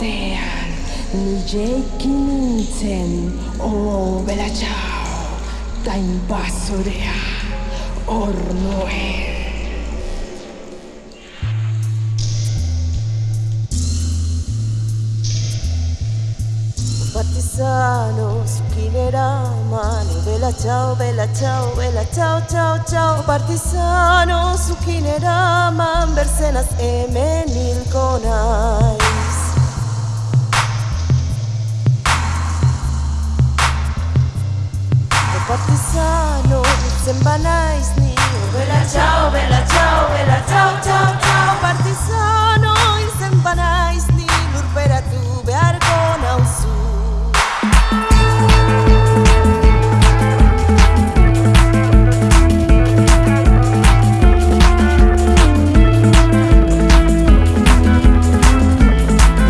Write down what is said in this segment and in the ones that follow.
Tean, Ninten, oh bella ciao, tain basurea, ornoe. Partisano, succhinerà mano, bella ciao, bella ciao, bella ciao, ciao, ciao. Partisano, succhinerà man, bersenas emenil conais. Partizano, itzen banaiz ni. Bela txau, bela txau, bela txau, txau, txau Partizano, izen banaiz ni. Lurperatu beharko nauzu.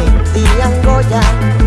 Mentian goian